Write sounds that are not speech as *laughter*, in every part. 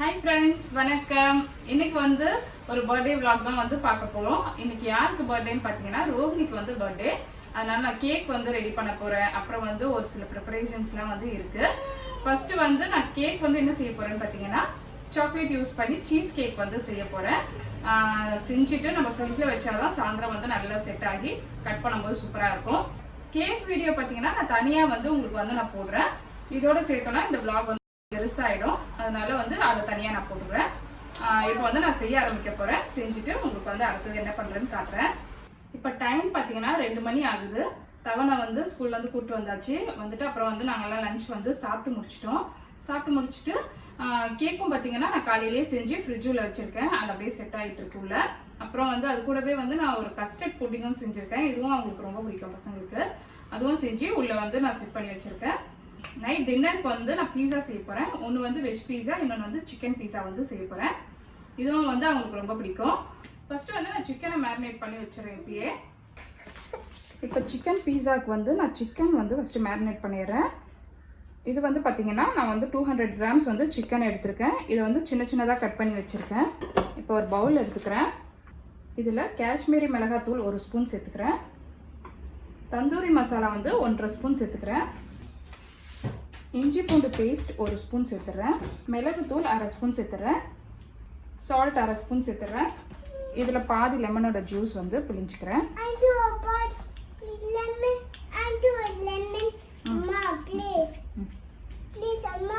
Hi friends வணக்கம். இன்னைக்கு வந்து ஒரு பர்த்டே விளாக் தான் வந்து பார்க்க போகிறோம் இன்னைக்கு யாருக்கு பர்த்டேன்னு பார்த்தீங்கன்னா ரோஹினிக்கு வந்து பர்த்டே அதனால நான் கேக் வந்து ரெடி பண்ண போகிறேன் அப்புறம் வந்து ஒரு சில ப்ரிப்பரேஷன்ஸ்லாம் வந்து இருக்கு. ஃபர்ஸ்ட் வந்து நான் கேக் வந்து என்ன செய்ய போறேன்னு பார்த்தீங்கன்னா சாக்லேட் யூஸ் பண்ணி சீஸ் கேக் வந்து செய்ய போகிறேன் செஞ்சுட்டு நம்ம ஃப்ரிட்ஜில் வச்சாதான் சாயந்தரம் வந்து நல்லா செட் ஆகி கட் பண்ணும்போது சூப்பராக இருக்கும். கேக் வீடியோ பார்த்தீங்கன்னா நான் தனியாக வந்து உங்களுக்கு வந்து நான் போடுறேன். இதோட சேர்த்தோன்னா இந்த விளாக் வந்து பெருசாகிடும் அதனால வந்து அதை தனியாக நான் போடுவேன் இப்போ வந்து நான் செய்ய ஆரம்பிக்க போகிறேன் செஞ்சுட்டு உங்களுக்கு வந்து அடுத்தது என்ன பண்ணுறேன்னு காட்டுறேன். இப்போ டைம் பார்த்தீங்கன்னா ரெண்டு மணி ஆகுது. தவணை வந்து ஸ்கூல்லேருந்து கூப்பிட்டு வந்தாச்சு. வந்துட்டு அப்புறம் வந்து நாங்கள்லாம் லஞ்ச் வந்து சாப்பிட்டு முடிச்சிட்டோம். சாப்பிட்டு முடிச்சுட்டு கேக்கும் பார்த்தீங்கன்னா நான் காலையிலேயே செஞ்சு ஃப்ரிட்ஜில் வச்சுருக்கேன். அது அப்படியே செட் ஆகிட்டு இருக்கு உள்ள. அப்புறம் வந்து அது கூடவே வந்து நான் ஒரு கஸ்டர்ட் புட்டிங்கும் செஞ்சுருக்கேன். இதுவும் அவங்களுக்கு ரொம்ப பிடிக்கும் பசங்களுக்கு. அதுவும் செஞ்சு உள்ளே வந்து நான் செட் பண்ணி வச்சுருக்கேன். நைட் டின்னருக்கு வந்து நான் பீஸா செய்ய போகிறேன் ஒன்று வந்து வெஜ் பீஸா இன்னொன்று வந்து சிக்கன் பீஸா வந்து செய்ய போகிறேன் இதுவும் வந்து அவங்களுக்கு ரொம்ப பிடிக்கும். ஃபர்ஸ்ட் வந்து நான் சிக்கனை மேரினேட் பண்ணி வச்சிடறேன் இப்பயே. இப்போ சிக்கன் பீஸாவுக்கு வந்து நான் சிக்கன் வந்து ஃபஸ்ட்டு மேரினேட் பண்ணிடுறேன். இது வந்து பார்த்தீங்கன்னா நான் வந்து டூ ஹண்ட்ரட் கிராம்ஸ் வந்து சிக்கன் எடுத்திருக்கேன். இதை வந்து சின்ன சின்னதாக கட் பண்ணி வச்சுருக்கேன். இப்போ ஒரு பவுல் எடுத்துக்கிறேன். இதில் காஷ்மீரி மிளகாத்தூள் ஒரு ஸ்பூன் சேர்த்துக்கிறேன். தந்தூரி மசாலா வந்து ஒன்றரை ஸ்பூன் சேர்த்துக்கிறேன். இஞ்சி பூண்டு பேஸ்ட் ஒரு ஸ்பூன் சேர்த்துறேன் மிளகுத்தூள் அரை ஸ்பூன் சேர்த்துறேன் சால்ட் அரை ஸ்பூன் சேர்த்துறேன் இதில் பாதி லெமனோட ஜூஸ் வந்து பிழிஞ்சிக்கிறேன் I do a pot lemon. I do a lemon. Amma, please. Please, Amma,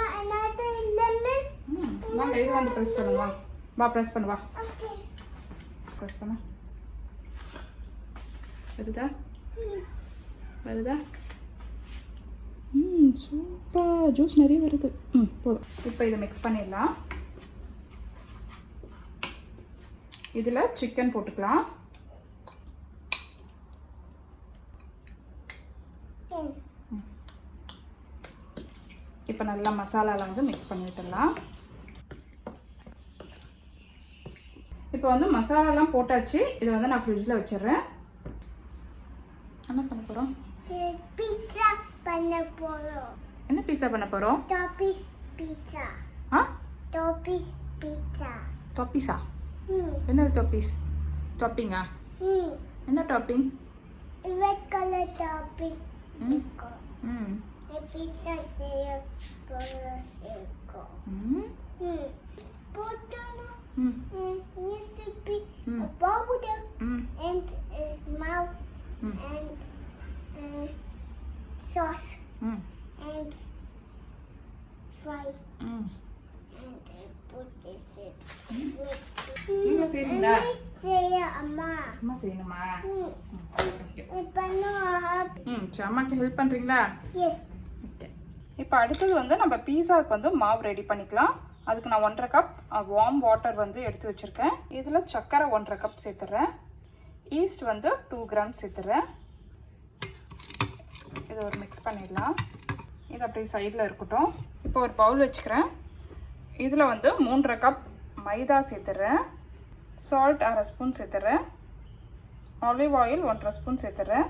இது வந்து ப்ரெஸ் பண்ணுவா வா ப்ரெஸ் பண்ணுவா ப்ரெஸ் பண்ண வருதா வருதா ம் சூப்பர் ஜூஸ் நிறைய வருது. ம் போதும். இப்போ இதை மிக்ஸ் பண்ணிடலாம். இதில் சிக்கன் போட்டுக்கலாம். இப்போ நல்லா மசாலாவில் வந்து மிக்ஸ் பண்ணி விட்டுடலாம். இப்போ வந்து மசாலாலாம் போட்டாச்சு. இதை வந்து நான் ஃப்ரிட்ஜில் வச்சிடுறேன். என்ன பண்ண போகிறோம் பண்ண போறோம். என்ன பீஸா பண்ண போகிறோம் Toppings pizza. ஆ Toppings pizza. டாப்பீஸா Hmm. என்னது டாப்பீஸ் டாப்பிங்கா Hmm. என்ன டாப்பிங் Red color topping. ம் Go. ம் The pizza here for here go. ம் Hmm. Potato. ம் Hmm. Recipe. Hmm. A powder. ம் and uh, mouth Hmm. and uh, Sauce. ம் and fry. ம் and uh, put this in. நீங்க செய்றீங்களா? செய்ய அம்மா. அம்மா செய்யணுமா? ம். ம் ஓகே இப்ப நான் ம் சரி அம்மாக்கு ஹெல்ப் பண்ணுறீங்களா எஸ் ஓகே இப்போ அடுத்தது வந்து நம்ம பீஸாவுக்கு வந்து மாவு ரெடி பண்ணிக்கலாம். அதுக்கு நான் ஒன்றரை கப் வார்ம் வாட்டர் வந்து எடுத்து வச்சுருக்கேன். இதில் சர்க்கரை ஒன்றரை கப் சேர்த்துறேன். ஈஸ்ட் வந்து டூ கிராம் சேர்த்துறேன். இதை ஒரு மிக்ஸ் பண்ணிடலாம். இது அப்படியே சைடில் இருக்கட்டும். இப்போ ஒரு பவுல் வச்சுக்கிறேன். இதில் வந்து மூன்றரை கப் மைதா சேர்த்துறேன். சால்ட் அரை ஸ்பூன் சேர்த்துறேன். ஆலிவ் ஆயில் ஒன்றரை ஸ்பூன் சேர்த்துறேன்.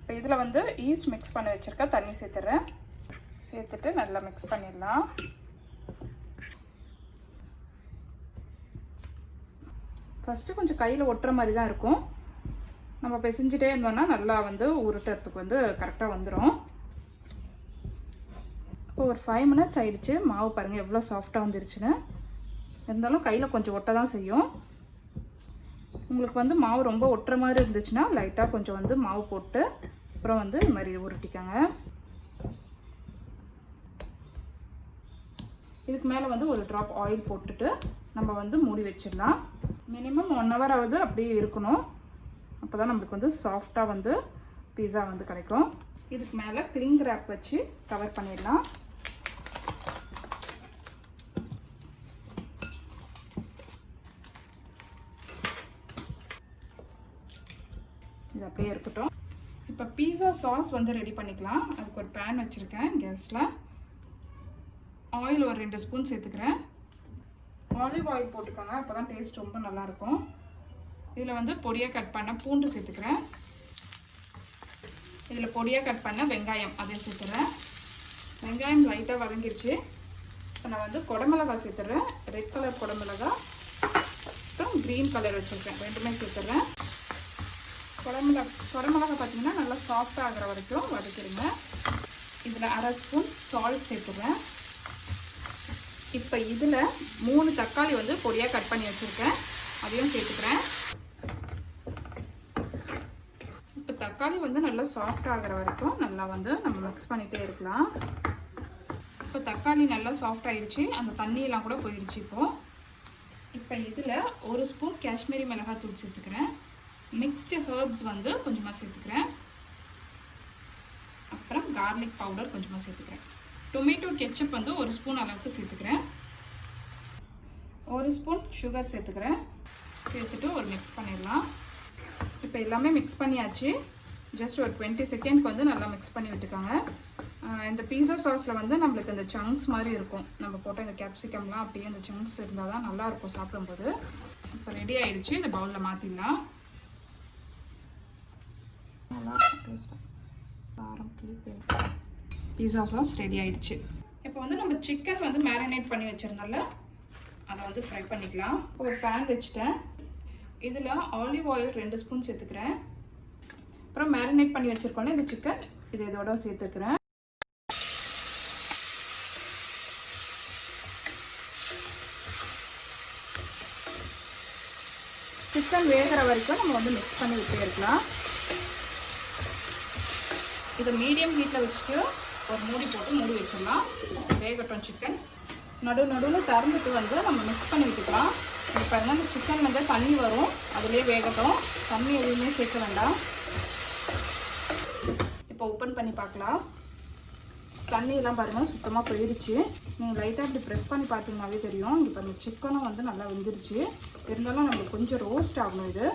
இப்போ இதில் வந்து ஈஸ்ட் மிக்ஸ் பண்ணி வச்சுருக்க தண்ணி சேர்த்துறேன். சேர்த்துட்டு நல்லா மிக்ஸ் பண்ணிடலாம். ஃபஸ்ட்டு கொஞ்சம் கையில் ஒட்டுற மாதிரி தான் இருக்கும். நம்ம பிசைஞ்சிட்டே இருந்தோம்னா நல்லா வந்து உருட்டுறதுக்கு வந்து கரெக்டாக வந்துடும் இப்போ ஒரு ஃபைவ் மினிட்ஸ் ஆயிடுச்சு. மாவு பாருங்கள் எவ்வளோ சாஃப்டாக வந்துருச்சுன்னு. இருந்தாலும் கையில் கொஞ்சம் ஒட்ட தான் செய்யும். உங்களுக்கு வந்து மாவு ரொம்ப ஒட்டுற மாதிரி இருந்துச்சுன்னா லைட்டாக கொஞ்சம் வந்து மாவு போட்டு அப்புறம் வந்து இது மாதிரி உருட்டிக்கோங்க. இதுக்கு மேலே வந்து ஒரு ட்ராப் ஆயில் போட்டுட்டு நம்ம வந்து மூடி வச்சிடலாம். மினிமம் ஒன் ஹவர் ஆகுது அப்படியே இருக்கணும். அப்போ தான் நம்மளுக்கு வந்து சாஃப்டாக வந்து பீஸா வந்து கிடைக்கும். இதுக்கு மேலே கிளிங் ரேப் வச்சு கவர் பண்ணிடலாம். இது அப்படியே இருக்கட்டும். இப்போ பீஸா சாஸ் வந்து ரெடி பண்ணிக்கலாம். அதுக்கு ஒரு பேன் வச்சுருக்கேன் கேஸில் ஆயில் ஒரு ரெண்டு ஸ்பூன் சேர்த்துக்கிறேன். ஆலிவ் ஆயில் போட்டுக்கோங்க அப்போ தான் டேஸ்ட் ரொம்ப நல்லாயிருக்கும் இதில் வந்து பொடியாக கட் பண்ண பூண்டு சேர்த்துக்கிறேன். இதில் பொடியாக கட் பண்ண வெங்காயம் அதையும் சேர்த்துறேன். வெங்காயம் லைட்டாக வதங்கிருச்சு. இப்போ நான் வந்து குடமிளகா சேர்த்துறேன். ரெட் கலர் குடமிளகா அப்புறம் க்ரீன் கலர் வச்சுருக்கேன். ரெண்டுமே சேர்த்துறேன். குடமிளகா குடமிளகா பார்த்திங்கன்னா நல்லா சாஃப்டாக ஆகிற வரைக்கும் வதக்கிடுங்க இதில் அரை ஸ்பூன் சால்ட் சேர்த்துறேன். இப்போ இதில் மூணு தக்காளி வந்து பொடியாக கட் பண்ணி வச்சுருக்கேன். அதையும் சேர்த்துக்கிறேன் இப்போ தக்காளி வந்து நல்லா சாஃப்ட் ஆகிற வரைக்கும் நல்லா வந்து நம்ம மிக்ஸ் பண்ணிகிட்டே இருக்கலாம். இப்போ தக்காளி நல்லா சாஃப்ட் ஆயிடுச்சு. அந்த தண்ணியெல்லாம் கூட போயிடுச்சு இப்போது இப்போ இதில் ஒரு ஸ்பூன் காஷ்மீரி மிளகாத்தூள் சேர்த்துக்கிறேன். மிக்ஸ்டு ஹர்ப்ஸ் வந்து கொஞ்சமாக சேர்த்துக்கிறேன். அப்புறம் கார்லிக் பவுடர் கொஞ்சமாக சேர்த்துக்கிறேன். டொமேட்டோ கெச்சப் வந்து ஒரு ஸ்பூன் அளவுக்கு சேர்த்துக்கிறேன். ஒரு ஸ்பூன் சுகர் சேர்த்துக்கிறேன். சேர்த்துட்டு ஒரு மிக்ஸ் பண்ணிடலாம். இப்போ எல்லாமே மிக்ஸ் பண்ணியாச்சு. ஜஸ்ட் ஒரு டுவெண்ட்டி செகண்ட்க்கு வந்து நல்லா மிக்ஸ் பண்ணி விட்டுக்கோங்க. இந்த பீஸா சாஸில் வந்து நம்மளுக்கு இந்த சங்க்ஸ் மாதிரி இருக்கும். நம்ம போட்ட இந்த கேப்சிகம்லாம் அப்படியே இந்த சங்க்ஸ் இருந்தால் தான் நல்லாயிருக்கும் சாப்பிடும்போது. இப்போ ரெடி ஆகிடுச்சு இந்த பவுலில் மாற்றிடலாம் நல்லா காரம் பீஸா சாஸ் ரெடி ஆயிடுச்சு. இப்போ வந்து நம்ம சிக்கன் வந்து மேரினேட் பண்ணி வச்சுருந்தோம்ல அதை வந்து ஃப்ரை பண்ணிக்கலாம். ஒரு பேன் வச்சுட்டேன். இதில் ஆலிவ் ஆயில் ரெண்டு ஸ்பூன் சேர்த்துக்கிறேன். அப்புறம் மேரினேட் பண்ணி வச்சுருக்கோம்ல இந்த சிக்கன் இது இதோட சேர்த்துக்கிறேன். சிக்கன் வேகிற வரைக்கும் நம்ம வந்து மிக்ஸ் பண்ணி விட்டே இருக்கலாம். இதை மீடியம் ஹீட்டில் வச்சுட்டு ஒரு மூடி போட்டு மூடி வச்சிடலாம். வேகட்டும் சிக்கன் நடு நடுவில் திறந்துட்டு வந்து நம்ம மிக்ஸ் பண்ணி விட்டுக்கலாம். இப்போ பாருங்க அந்த சிக்கன் வந்து தண்ணி வரும். அதுலேயே வேகட்டும். தண்ணி எதுவுமே சேர்க்க வேண்டாம். இப்போ ஓப்பன் பண்ணி பார்க்கலாம். தண்ணியெல்லாம் பாருங்கள் சுத்தமாக போயிடுச்சு நீங்கள் லைட்டாக இப்படி ப்ரெஸ் பண்ணி பார்த்தீங்கன்னாவே தெரியும். இப்போ அந்த சிக்கனும் வந்து நல்லா வெந்துருச்சு. இருந்தாலும் நம்மளுக்கு கொஞ்சம் ரோஸ்ட் ஆகணும் இது.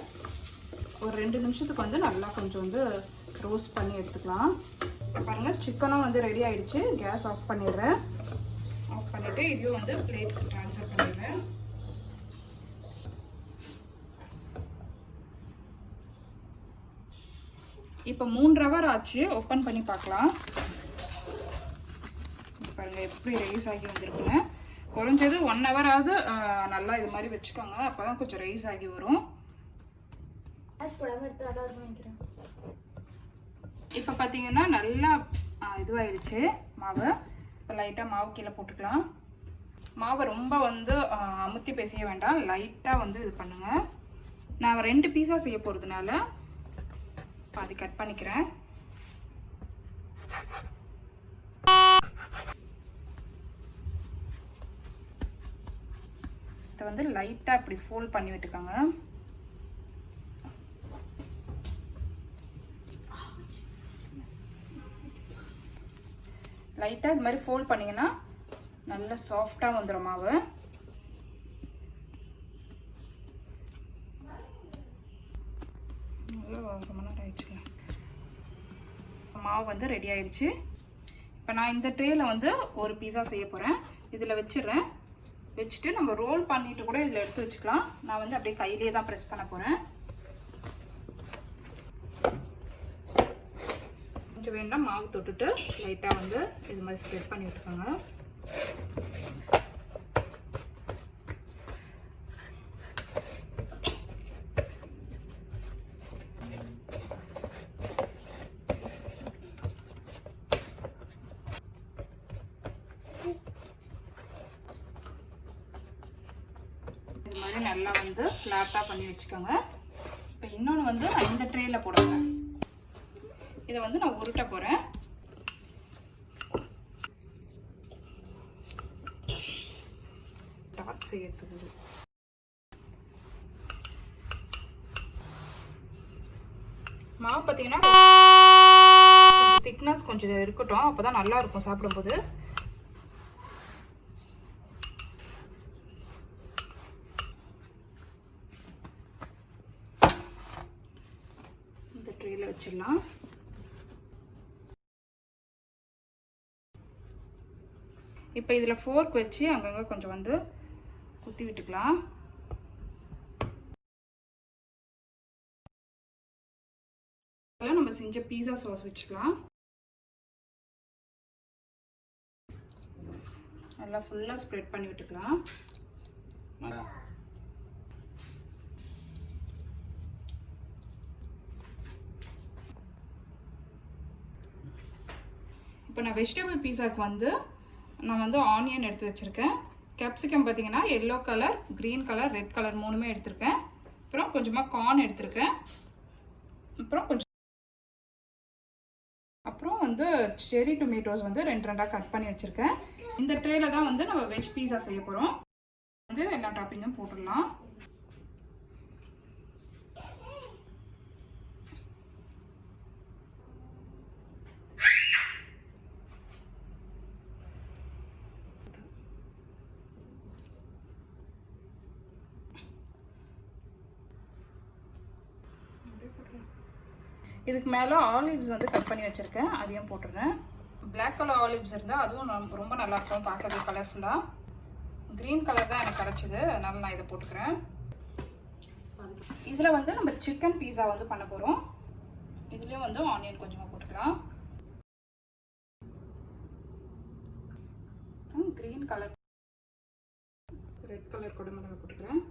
ஒரு ரெண்டு நிமிஷத்துக்கு வந்து நல்லா கொஞ்சம் வந்து ரோஸ்ட் பண்ணி எடுத்துக்கலாம். பாருங்கள் சிக்கனும் வந்து ரெடி ஆகிடுச்சு கேஸ் ஆஃப் பண்ணிடுறேன். ஆஃப் பண்ணிவிட்டு இதையும் வந்து பிளேட் ட்ரான்ஸ்ஃபர் பண்ணிடுறேன். இப்போ மூன்று ஹவர் ஆச்சு. ஓப்பன் பண்ணி பார்க்கலாம். பாருங்க எப்படி ரைஸ் ஆகி வந்திருக்குன்னு. குறைஞ்சது ஒன் ஹவராவது நல்லா இது மாதிரி வச்சுக்கோங்க. அப்போ தான் கொஞ்சம் ரைஸ் ஆகி வரும். இப்போ பார்த்தீங்கன்னா நல்லா இதுவாயிடுச்சு மாவு. இப்போ லைட்டாக மாவு கீழே போட்டுக்கலாம். மாவை ரொம்ப வந்து அமுத்தி பேசிய வேண்டாம். லைட்டாக வந்து இது பண்ணுங்கள் நான் ரெண்டு பீஸா செய்ய போகிறதுனால பாதி கட் பண்ணிக்கிறேன். இதை வந்து லைட்டாக இப்படி ஃபோல்ட் பண்ணி விட்டுக்கோங்க. லைட்டாக இது மாதிரி ஃபோல்ட் பண்ணிங்கன்னா நல்ல சாஃப்டாக வந்துடும் மாவு நல்லா ஒரு மணி நேரம் ஆயிடுச்சுங்க மாவு வந்து ரெடி ஆயிடுச்சு இப்போ நான் இந்த ட்ரேயில் வந்து ஒரு பீஸா செய்ய போகிறேன் இதில் வச்சிடுறேன். வச்சுட்டு நம்ம ரோல் பண்ணிட்டு கூட இதில் எடுத்து வச்சுக்கலாம். நான் வந்து அப்படியே கையிலே தான் ப்ரெஸ் பண்ண போகிறேன் கொஞ்சம் வேண்டாம் மாவு தொட்டுட்டு லைட்டாக வந்து இது மாதிரி ஸ்ப்ரெட் பண்ணி விட்டுக்கோங்க இது மாதிரி நல்லா வந்து ஃப்ளாட்டாக பண்ணி வச்சுக்கோங்க. இப்போ இன்னொன்று வந்து நான் இந்த ட்ரேயில் போடுறேன் இதை வந்து நான் உருட்ட போகிறேன் டாக் செய்யறதுக்கு. மாவு பார்த்தீங்கன்னா திக்னஸ் கொஞ்சம் இருக்கட்டும் அப்போ தான் நல்லா இருக்கும் சாப்பிடும்போது இந்த ட்ரேயில் வச்சிடலாம். இப்போ இதில் ஃபோர்க் வச்சு அங்கங்கே கொஞ்சம் வந்து குத்தி விட்டுக்கலாம். நம்ம செஞ்ச பீஸா சாஸ் வச்சுக்கலாம். நல்லா ஃபுல்லாக ஸ்ப்ரெட் பண்ணி விட்டுக்கலாம். இப்போ நான் வெஜிடபிள் பீஸாக்கு வந்து நான் வந்து ஆனியன் எடுத்து வச்சுருக்கேன். கேப்சிகம் பார்த்தீங்கன்னா yellow colour green colour red colour மூணுமே எடுத்திருக்கேன். அப்புறம் கொஞ்சமாக கார்ன் எடுத்திருக்கேன். அப்புறம் கொஞ்சம் அப்புறம் வந்து செரி டொமேட்டோஸ் வந்து ரெண்டு ரெண்டாக கட் பண்ணி வச்சுருக்கேன். இந்த ட்ரேயில் தான் வந்து நம்ம வெஜ் பீஸா செய்ய போகிறோம் வந்து எல்லா டாப்பிங்கும் போட்டுடலாம். இதுக்கு மேலே ஆலிவ்ஸ் வந்து கட் பண்ணி வச்சுருக்கேன். அதையும் போட்டுடுறேன்? பிளாக் கலர் ஆலிவ்ஸ் இருந்தால் அதுவும் ரொம்ப- ரொம்ப நல்லாயிருக்கும் பார்க்கவே கலர்ஃபுல்லாக க்ரீன் கலர் தான் எனக்கு கிடச்சிது. அதனால் நான் இதை போட்டுக்கிறேன். இதில் வந்து நம்ம சிக்கன் பீஸா வந்து பண்ண போகிறோம் இதுலேயும் வந்து ஆனியன் கொஞ்சமாக போட்டுக்கலாம். க்ரீன் கலர் ரெட் கலர் குடமிளகா போட்டுக்கிறேன்.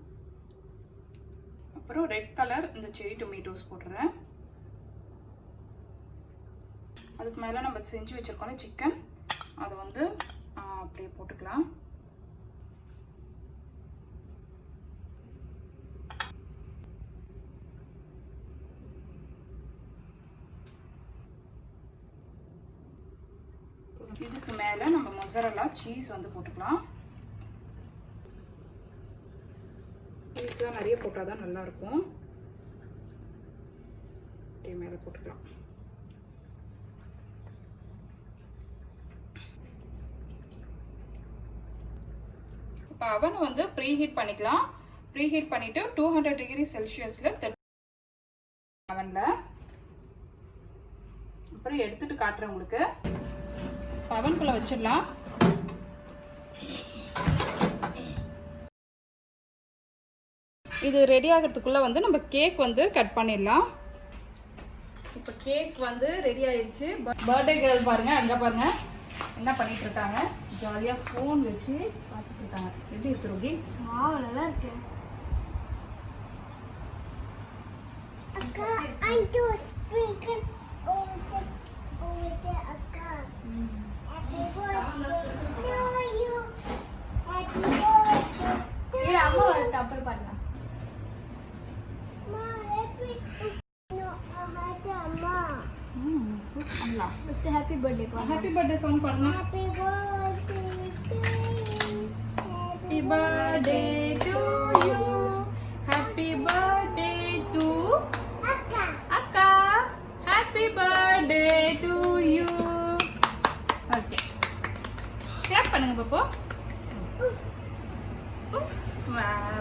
அப்புறம் ரெட் கலர் இந்த செரி டொமேட்டோஸ் போட்டுறேன். அதுக்கு மேலே நம்ம செஞ்சு வச்சுருக்கோம்ல சிக்கன் அதை வந்து அப்படியே போட்டுக்கலாம். இதுக்கு மேலே நம்ம மொசரலா சீஸ் வந்து போட்டுக்கலாம். சீஸ்லாம் நிறைய போட்டால் தான் நல்லாயிருக்கும் அப்படியே மேலே போட்டுக்கலாம். அவன் வந்து ப்ரீ ஹீட் பண்ணிக்கலாம். ப்ரீ ஹீட் பண்ணிவிட்டு டூ ஹண்ட்ரட் டிகிரி செல்சியஸில் அவனில் அப்புறம் எடுத்துட்டு காட்டுறேன் உங்களுக்கு. பவன்குள்ளே வச்சிடலாம். இது ரெடி ஆகிறதுக்குள்ளே வந்து நம்ம கேக் வந்து கட் பண்ணிடலாம். இப்போ கேக் வந்து ரெடி ஆயிடுச்சு. பர்த்டே கேர்ள் பாருங்கள் அங்கே பாருங்கள் என்ன பண்ணிகிட்ருக்காங்க இருக்காங்க? ஜாலியாக ஃபோன் வச்சு பார்த்துட்டு இருக்காங்க எப்படி இருக்கு ரோகி? வாவ் நல்லா இருக்கு. அக்கா I do sprinkle over the over the அக்கா Happy birthday to you Happy birthday to you அம்மா ஒரு டப்பர் பண்ணலாம் அம்மா happy no அது அம்மா ம் பண்ணலாம் first happy birthday happy birthday song பாருங்க Happy birthday to you. Happy birthday to you happy birthday to அக்கா அக்கா happy birthday to you okay clap பண்ணுங்க பாப்போ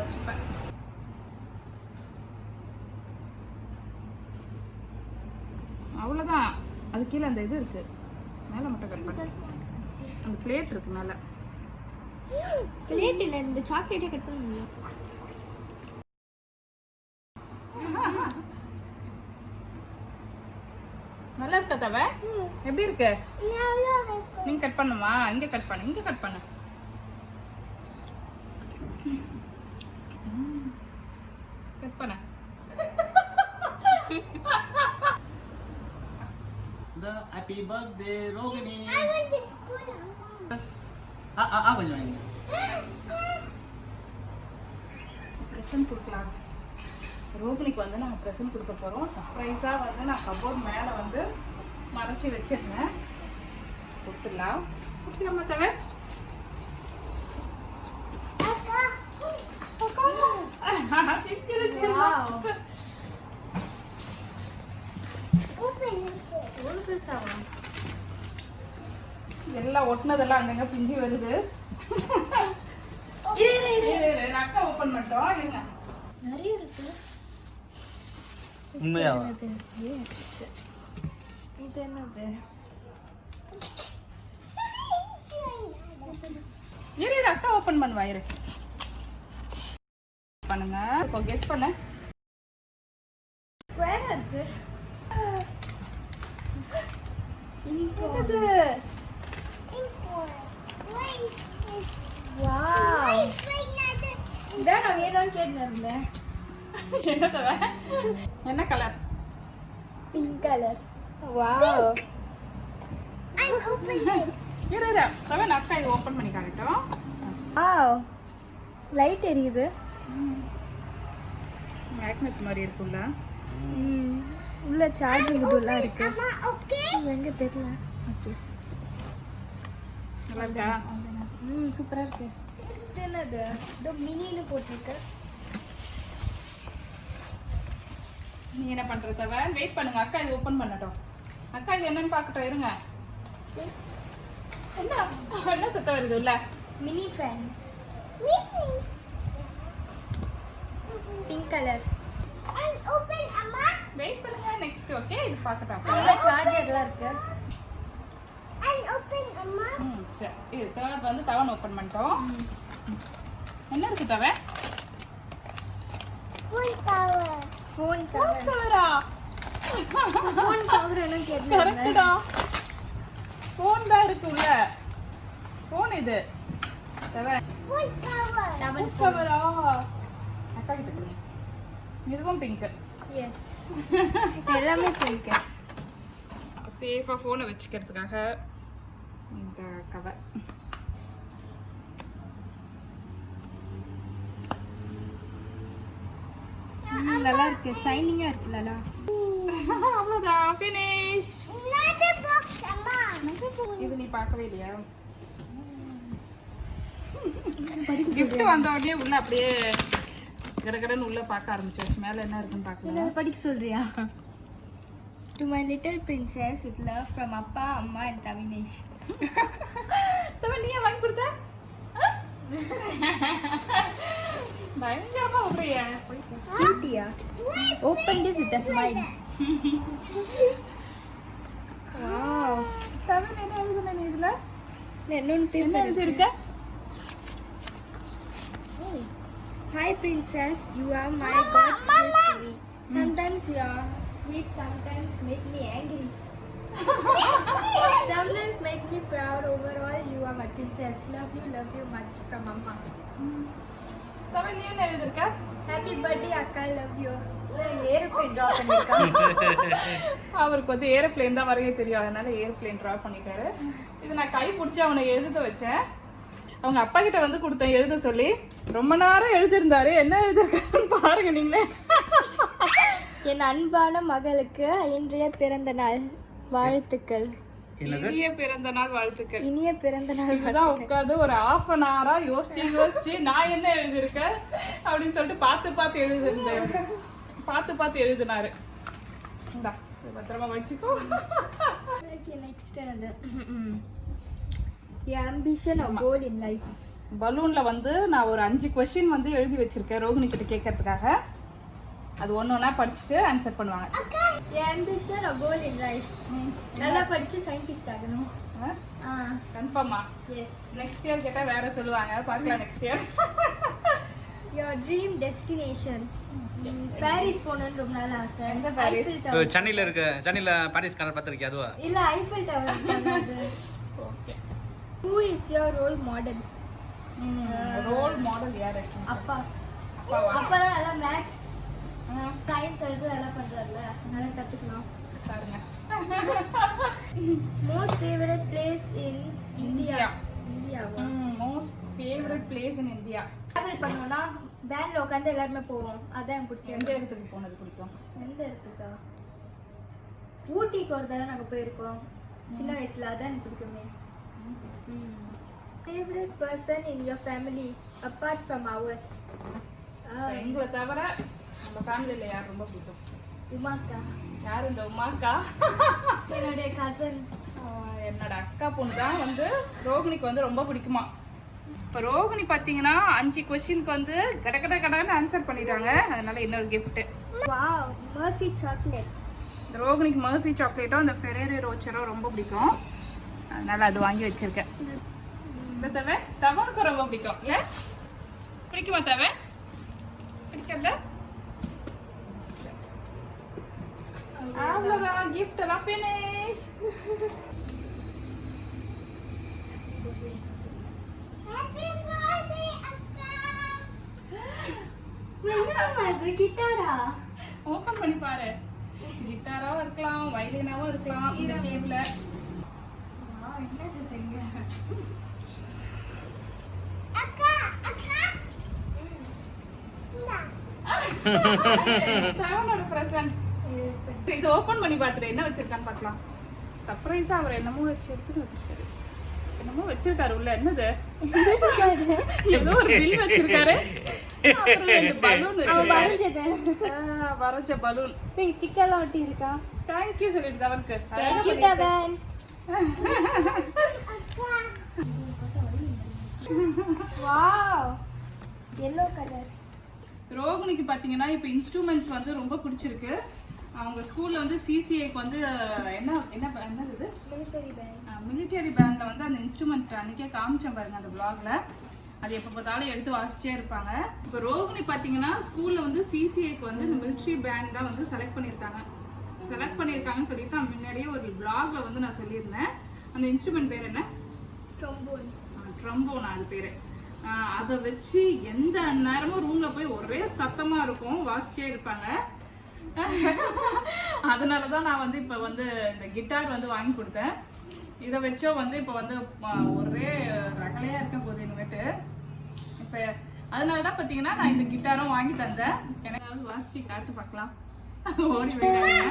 சூப்பர் அவ்வளோதான் அது கீழே அந்த இது இருக்கு. மேலே மட்டும் கட் பண்ணு. அந்த பிளேட் இருக்கு மேலே. பிளேட் இல்ல இந்த சாக்லேட்டே கட் பண்ண முடியும். நல்லா இருக்கா தவ? எப்படி இருக்கு? நீங்க கட் பண்ணுமா? இங்க கட் பண்ணு இங்க கட் பண்ணு கட் பண்ண Happy birthday ரோகிணி. ஆ ஆ ஆ கொஞ்சம் வாங்க ப்ரெசன்ட் கொடுக்கலாம் ரோகிணிக்கு வந்து நாங்கள் ப்ரெசன்ட் கொடுக்க போகிறோம் சர்ப்ரைஸாக வந்து நான் கபோர்ட் மேலே வந்து மறைச்சி வச்சிருந்தேன் கொடுத்துடலாம் கொடுத்துலாமா தவிர Open it. பெருசாவா எல்லாம் ஒட்டினதெல்லாம் அங்கங்க பிஞ்சு வருது. இரு அக்கா ஓப்பன் பண்ணிட்டோம். இருங்க. நிறைய இருக்கு. உண்மையாவா இது என்னது? இரு இரு. அக்கா ஓப்பன் பண்ணுவா இரு. பண்ணுங்க. இப்போ கெஸ் பண்ண. ஸ்கொயரா இருக்கு. வாவ் Wait, wait, இதான் நான் வேணும்னு இருந்தேன் என்ன என்ன colour pink colour wow And open இரு இரு நான் அக்கா இது ஓப்பன் பண்ணி காட்டட்டும் வாவ் லைட் எரியுது மேக்னெட் மாதிரி இருக்குல்ல ம் உள்ள சார்ஜிங் இதுலாம் இருக்கு. எங்க தெரியல. ஓகே நல்லா இருக்கா? ம் சூப்பரா இருக்கு. இது என்னது? இதோ மினின்னு போட்டிருக்கு. நீ என்ன பண்ற தவ? வெயிட் பண்ணுங்க. அக்கா இது ஓப்பன் பண்ணட்டும். அக்கா இது என்னன்னு பார்க்கட்டும். இருங்க. என்ன? என்ன சுத்தம் வருது இல்ல mini fan pink colour. Wait பண்ணுங்க நெக்ஸ்ட் ஓகே இது பார்க்கட்டும். உள்ள சார்ஜர்லாம் இருக்கு? And open, Amma. ம் சரி. இது தேர்ட் வந்து தவன் ஓப்பன் பண்ணிட்டோம். என்ன இருக்கு தவ Full power. ஃபோன் கவர் கவரா ஃபோன் கவர் என்ன கேட்டேன் கரெக்டா ஃபோன் தான் இருக்கு உள்ள ஃபோன் இது. தவ Full power. டபுள் கவரா அக்கா கிட்ட கொடுங்க. இதுவும் பிங்க் எஸ் *laughs* எல்லாமே பிங்க் சேஃபாக ஃபோனை வச்சுக்கிறதுக்காக இந்த கவர் நல்லா இருக்கு. ஷைனிங்கா இருக்குல்ல அவ்வளோதான் ஃபினிஷ். இது நீ பார்க்கவே இல்லையா? *laughs* Gift வந்த உடனே உள்ள அப்படியே கடகடன்னு உள்ள பார்க்க ஆரம்பிச்சாச்சு. மேல என்ன இருக்குன்னு பார்க்கலாம். படிக்க சொல்றியா? To my little princess with love from அப்பா அம்மா அண்ட் கவினேஷ் தவிர நீ வாங்கி கொடுத்த? பயங்கரமா விடுறிய கியூட்டியா open this with a smile wow தவிர என்ன எழுதுன நீ இதுல? என்ன எழுதி இருக்க. Hi princess, you are my God's gift to me. Sometimes you are sweet, sometimes make me angry. sometimes make me proud. Overall, you are my princess. Love you, love you much from Mama. தவிர நீ என்ன எழுதிருக்க Happy birthday, Akka. Love you. Aeroplane draw பண்ணிருக்கான் அவருக்கு வந்து aeroplane தான் வரைய தெரியும் அதனால ஏரோப்ளேன் ட்ரா பண்ணிட்டாரு இது நான் கை பிடிச்சி அவனை எழுத வச்சேன் அவங்க அப்பா கிட்ட வந்து கொடுத்தேன் எழுத சொல்லி. ரொம்ப நேரம் எழுதிருந்தாரு என்ன எழுதிருக்காருன்னு பாருங்க நீங்களே. என் அன்பான மகளுக்கு இன்றைய பிறந்த நாள் வாழ்த்துக்கள். இனிய பிறந்த நாள் வாழ்த்துக்கள். இனிய பிறந்த நாள் இதுதான் உட்காந்து ஒரு half அன் ஹவரா யோசிச்சு யோசிச்சு நான் என்ன எழுதியிருக்கேன் அப்படின்னு சொல்லிட்டு பார்த்து பார்த்து எழுதிருந்தேன் பார்த்து பார்த்து எழுதினாரு. பத்திரமா வச்சுக்கோ. நெக்ஸ்ட் என்னது? என் ambition or goal in life பலூன்ல வந்து நான் ஒரு அஞ்சு கொஸ்டின் வந்து எழுதி வச்சிருக்கேன் ரோகிணி கிட்ட கேட்கறதுக்காக. அது ஒன்று ஒன்றா படிச்சுட்டு ஆன்சர் பண்ணுவாங்க. என் ambition or goal in life நல்லா படிச்சு சயின்டிஸ்ட் ஆகணும். ஆ? கன்ஃபார்மா எஸ் நெக்ஸ்ட் இயர் கேட்டால் வேற சொல்லுவாங்க. பார்க்கலாம் next year your dream destination Paris போகணும்னு ரொம்ப நாள் ஆசை. எந்த பாரிஸ்? சென்னையில் இருக்க சென்னையில் பாரிஸ் கலர் பார்த்துருக்கியா அதுவா? இல்ல Eiffel tower *laughs* who is your role model role model யார் அப்பா. அப்பா தான் நல்லா மேக்ஸ் சயின்ஸ் எடுத்து நல்லா பண்றாருல நல்லா கத்துக்கலாம். பாருங்க. Most favourite place in India India. இந்தியாவா most favourite place in India travel பண்ணோம்னா வேன்ல உட்காந்து எல்லாருமே போவோம். அதான் எனக்கு பிடிச்ச எந்த இடத்துக்கு போனது பிடிக்கும்? எந்த இடத்துக்கா? ஊட்டிக்கு ஒரு தடவை நாங்கள் போயிருக்கோம். சின்ன வயசுல அதான் எனக்கு பிடிக்குமே. Favourite person in your family apart from ours எங்களை தவிர நம்ம ஃபேமிலியில யார் ரொம்ப பிடிக்கும்? உமாக்கா. யார் இந்த உமாக்கா? என்னுடைய கசன் என்னோட அக்கா பொண்ணு தான் வந்து ரோகிணிக்கு வந்து ரொம்ப பிடிக்குமா. இப்போ ரோகிணி பார்த்தீங்கன்னா அஞ்சு கொஸ்டினுக்கு வந்து கட கட கடன்னு ஆன்சர் பண்ணிட்டாங்க. அதனால இன்னொரு gift. வாவ் மர்சி சாக்லேட் இந்த ரோகிணிக்கு மர்சி சாக்லேட்டும் அந்த ஃபெரேரி ரோச்சரும் ரொம்ப பிடிக்கும். அதனால் அது வாங்கி வச்சிருக்கேன். இந்த தவை? ரொம்ப பிடிக்கும். இல்லை? பிடிக்குமா தவை? பிடிக்கல? கிஃப்ட் எல்லாம் ஃபினிஷ் கிட்டாரா ஓபன் பண்ணி பாரு. கிட்டாராவும் இருக்கலாம் வயலினாவும் இருக்கலாம் இந்த ஷேப்ல பிரசன்ட் இது ஓபன் பண்ணி பார்த்துட்டு என்ன வச்சிருக்கான்னு பார்க்கலாம். சர்ப்ரைஸா அவர் என்னமோ வச்சு எடுத்துட்டு என்னமோ வச்சிருக்காரு உள்ள என்னது? ஏதோ ஒரு பில் வச்சிருக்காரு. பலூன் ஸ்டிக்கர்லாம் ஒட்டி இருக்கா தேங்க்யூ சொல்லிட்டு தவனுக்கு. எல்லோ கலர் ரோகிணிக்கு பார்த்தீங்கன்னா இப்போ இன்ஸ்ட்ருமெண்ட்ஸ் வந்து ரொம்ப பிடிச்சிருக்கு. அவங்க ஸ்கூல்ல வந்து சிசிஐக்கு வந்து என்ன என்ன என்னது இது? மிலிட்டரி பேங்க் மிலிட்டரி பேண்ட்ல வந்து அந்த இன்ஸ்ட்ருமெண்ட் அன்னைக்கே காமிச்சேன் பாருங்க அந்த vlogல. அது எப்போ பார்த்தாலும் எடுத்து வாசிச்சே இருப்பாங்க. இப்போ ரோகிணி பார்த்தீங்கன்னா ஸ்கூல்ல வந்து சிசிஐக்கு வந்து இந்த மிலிட்ரி பேண்ட் தான் வந்து செலக்ட் பண்ணியிருக்காங்க. செலக்ட் பண்ணியிருக்காங்கன்னு சொல்லிட்டு நான் முன்னாடியே ஒரு vlogல வந்து நான் சொல்லியிருந்தேன். அந்த இன்ஸ்ட்ருமெண்ட் பேர் என்ன? ட்ரோம்போன் ட்ரம்போனா அது பேரு. அதை வச்சு எந்த நேரமும் ரூம்ல போய் ஒரே சத்தமா இருக்கும். வாசிச்சே இருப்பாங்க. அதனால தான் நான் வந்து இப்போ வந்து இந்த கிட்டார் வந்து வாங்கி கொடுத்தேன். இதை வச்சோ வந்து இப்போ வந்து ஒரே ரகலையா இருக்க போகுது இனிமேட்டு. இப்போ அதனால தான் பார்த்தீங்கன்னா நான் இந்த கிட்டாரும் வாங்கி தந்தேன். எனக்கு வாசிச்சு காட்டு பார்க்கலாம். ஓடி போயிடாதீங்க.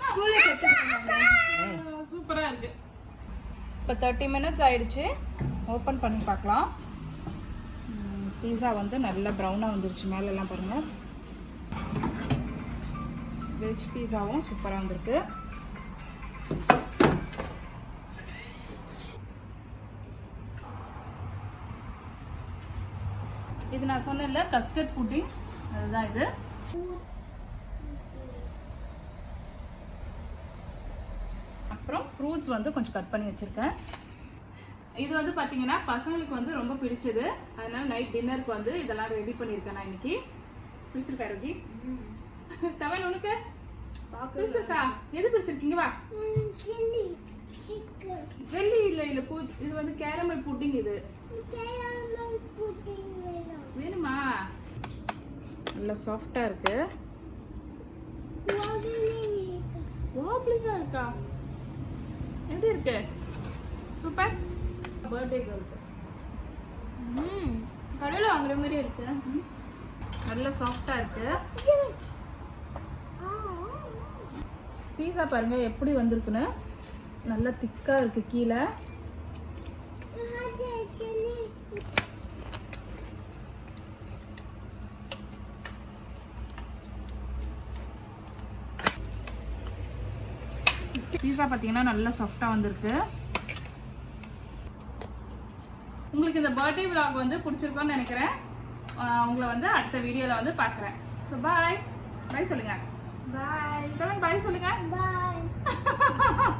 ஸ்கூல்ல கத்துக்கிட்டாங்க சூப்பரா இருக்கு. இப்போ தேர்ட்டி மினிட்ஸ் ஆயிடுச்சு. ஓப்பன் பண்ணி பார்க்கலாம். பீஸா வந்து நல்லா ப்ரௌனாக வந்துருச்சு. மேலெல்லாம் பாருங்க. வெஜ் பீஸாவும் சூப்பராக வந்திருக்கு. இது நான் சொன்னேன்ல கஸ்டர்ட் புட்டிங் அதுதான் இது. அப்புறம் ஃப்ரூட்ஸ் வந்து கொஞ்சம் கட் பண்ணி வச்சுருக்கேன். இது வந்து பார்த்தீங்கன்னா பசங்களுக்கு வந்து ரொம்ப பிடிச்சது. அதனால நைட் டின்னருக்கு வந்து இதெல்லாம் ரெடி பண்ணியிருக்கேன் நான் இன்னைக்கு. பிடிச்சிருக்கா ரோகி? தவன் உனக்கு? பிடிச்சிருக்கா? எது பிடிச்சிருக்கீங்க வா. வெள்ளி இல்லை இல்லை இது வந்து கேரமல் புட்டிங் இது. கேரமல் புட்டிங் வேணும்? நல்லா சாஃப்டாக இருக்கு. வாப்ளிங்காக இருக்கா? எப்படி இருக்கு? சூப்பர் பர்த்டே கேர்ளுக்கு ம் கடையில் வாங்குற மாதிரி இருக்கு. நல்ல சாஃப்டாக இருக்கு. பீஸா பாருங்க எப்படி வந்திருக்குன்னு. நல்லா திக்காக இருக்கு கீழே சில்லி பீஸா பார்த்தீங்கன்னா நல்லா சாஃப்டாக வந்திருக்கு. உங்களுக்கு இந்த பர்த்டே vlog வந்து பிடிச்சிருக்கோன்னு நினைக்கிறேன். உங்களை வந்து அடுத்த வீடியோவில் வந்து பார்க்குறேன் ஸோ பாய் பாய் சொல்லுங்க. பாய் பாய் சொல்லுங்க. பாய் *laughs*